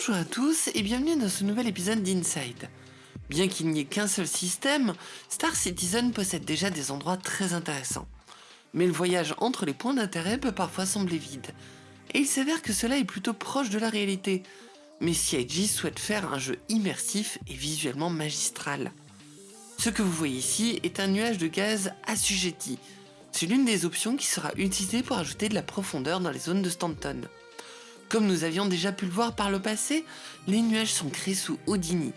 Bonjour à tous et bienvenue dans ce nouvel épisode d'Inside. Bien qu'il n'y ait qu'un seul système, Star Citizen possède déjà des endroits très intéressants. Mais le voyage entre les points d'intérêt peut parfois sembler vide, et il s'avère que cela est plutôt proche de la réalité. Mais CIG souhaite faire un jeu immersif et visuellement magistral. Ce que vous voyez ici est un nuage de gaz assujetti. C'est l'une des options qui sera utilisée pour ajouter de la profondeur dans les zones de Stanton. Comme nous avions déjà pu le voir par le passé, les nuages sont créés sous Houdini.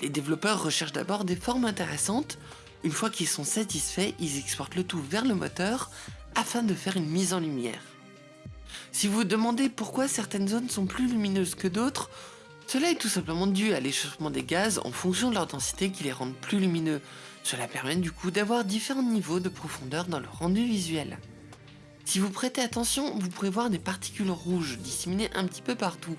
Les développeurs recherchent d'abord des formes intéressantes, une fois qu'ils sont satisfaits, ils exportent le tout vers le moteur afin de faire une mise en lumière. Si vous vous demandez pourquoi certaines zones sont plus lumineuses que d'autres, cela est tout simplement dû à l'échauffement des gaz en fonction de leur densité qui les rendent plus lumineux. Cela permet du coup d'avoir différents niveaux de profondeur dans le rendu visuel. Si vous prêtez attention, vous pourrez voir des particules rouges disséminées un petit peu partout.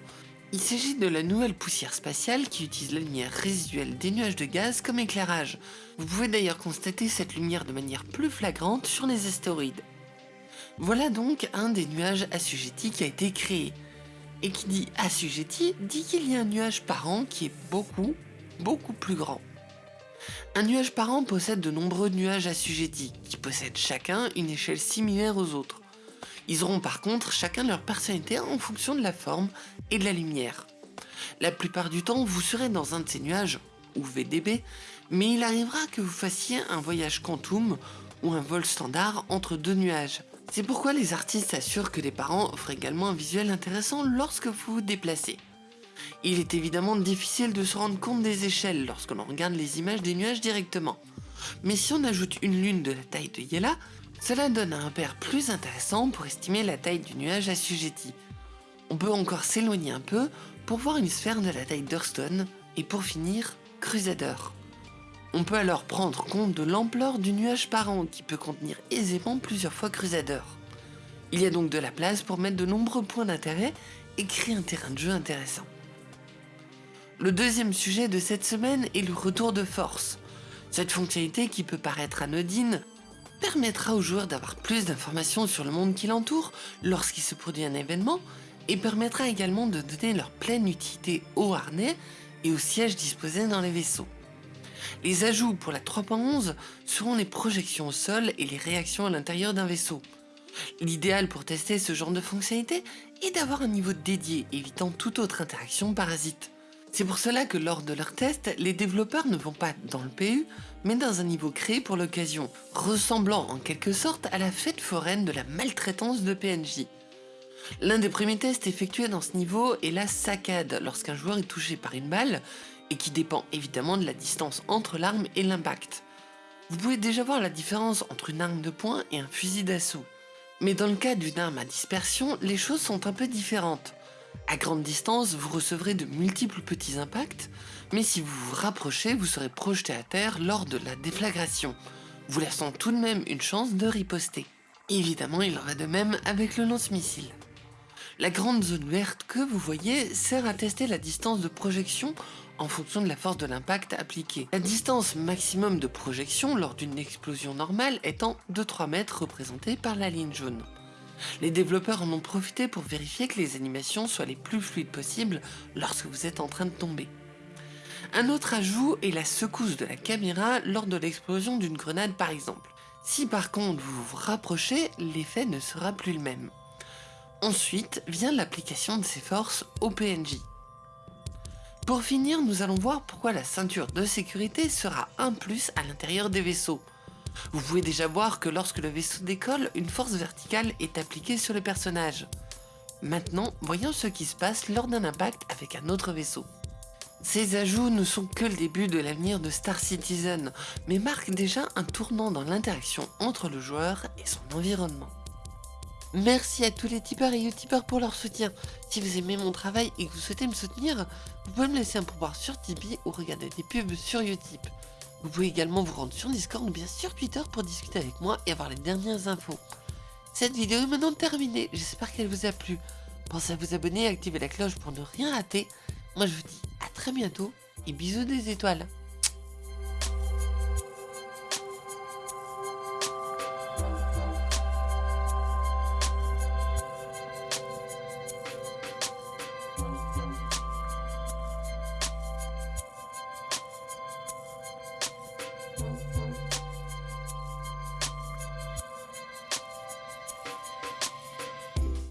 Il s'agit de la nouvelle poussière spatiale qui utilise la lumière résiduelle des nuages de gaz comme éclairage. Vous pouvez d'ailleurs constater cette lumière de manière plus flagrante sur les astéroïdes. Voilà donc un des nuages assujettis qui a été créé. Et qui dit assujetti dit qu'il y a un nuage par an qui est beaucoup, beaucoup plus grand. Un nuage par an possède de nombreux nuages assujettis, qui possèdent chacun une échelle similaire aux autres. Ils auront par contre chacun leur personnalité en fonction de la forme et de la lumière. La plupart du temps, vous serez dans un de ces nuages, ou VDB, mais il arrivera que vous fassiez un voyage quantum ou un vol standard entre deux nuages. C'est pourquoi les artistes assurent que les parents offrent également un visuel intéressant lorsque vous vous déplacez. Il est évidemment difficile de se rendre compte des échelles lorsque l'on regarde les images des nuages directement. Mais si on ajoute une lune de la taille de Yela, cela donne un repère plus intéressant pour estimer la taille du nuage assujetti. On peut encore s'éloigner un peu pour voir une sphère de la taille d'Hurston et pour finir, Crusader. On peut alors prendre compte de l'ampleur du nuage parent qui peut contenir aisément plusieurs fois Crusader. Il y a donc de la place pour mettre de nombreux points d'intérêt et créer un terrain de jeu intéressant. Le deuxième sujet de cette semaine est le retour de force. Cette fonctionnalité qui peut paraître anodine permettra aux joueurs d'avoir plus d'informations sur le monde qui l'entoure lorsqu'il se produit un événement et permettra également de donner leur pleine utilité aux harnais et aux sièges disposés dans les vaisseaux. Les ajouts pour la 3.11 seront les projections au sol et les réactions à l'intérieur d'un vaisseau. L'idéal pour tester ce genre de fonctionnalité est d'avoir un niveau dédié évitant toute autre interaction parasite. C'est pour cela que lors de leurs tests, les développeurs ne vont pas dans le PU, mais dans un niveau créé pour l'occasion, ressemblant en quelque sorte à la fête foraine de la maltraitance de PNJ. L'un des premiers tests effectués dans ce niveau est la saccade, lorsqu'un joueur est touché par une balle, et qui dépend évidemment de la distance entre l'arme et l'impact. Vous pouvez déjà voir la différence entre une arme de poing et un fusil d'assaut. Mais dans le cas d'une arme à dispersion, les choses sont un peu différentes. À grande distance, vous recevrez de multiples petits impacts, mais si vous vous rapprochez, vous serez projeté à terre lors de la déflagration, vous laissant tout de même une chance de riposter. Évidemment, il en va de même avec le lance-missile. La grande zone verte que vous voyez sert à tester la distance de projection en fonction de la force de l'impact appliquée. La distance maximum de projection lors d'une explosion normale étant de 3 mètres représentée par la ligne jaune. Les développeurs en ont profité pour vérifier que les animations soient les plus fluides possibles lorsque vous êtes en train de tomber. Un autre ajout est la secousse de la caméra lors de l'explosion d'une grenade par exemple. Si par contre vous vous rapprochez, l'effet ne sera plus le même. Ensuite vient l'application de ces forces au PNJ. Pour finir, nous allons voir pourquoi la ceinture de sécurité sera un plus à l'intérieur des vaisseaux. Vous pouvez déjà voir que lorsque le vaisseau décolle, une force verticale est appliquée sur le personnage. Maintenant, voyons ce qui se passe lors d'un impact avec un autre vaisseau. Ces ajouts ne sont que le début de l'avenir de Star Citizen, mais marquent déjà un tournant dans l'interaction entre le joueur et son environnement. Merci à tous les tipeurs et youtubeurs pour leur soutien. Si vous aimez mon travail et que vous souhaitez me soutenir, vous pouvez me laisser un pourboire sur Tipeee ou regarder des pubs sur Utip. Vous pouvez également vous rendre sur Discord ou bien sur Twitter pour discuter avec moi et avoir les dernières infos. Cette vidéo est maintenant terminée, j'espère qu'elle vous a plu. Pensez à vous abonner et activer la cloche pour ne rien rater. Moi je vous dis à très bientôt et bisous des étoiles.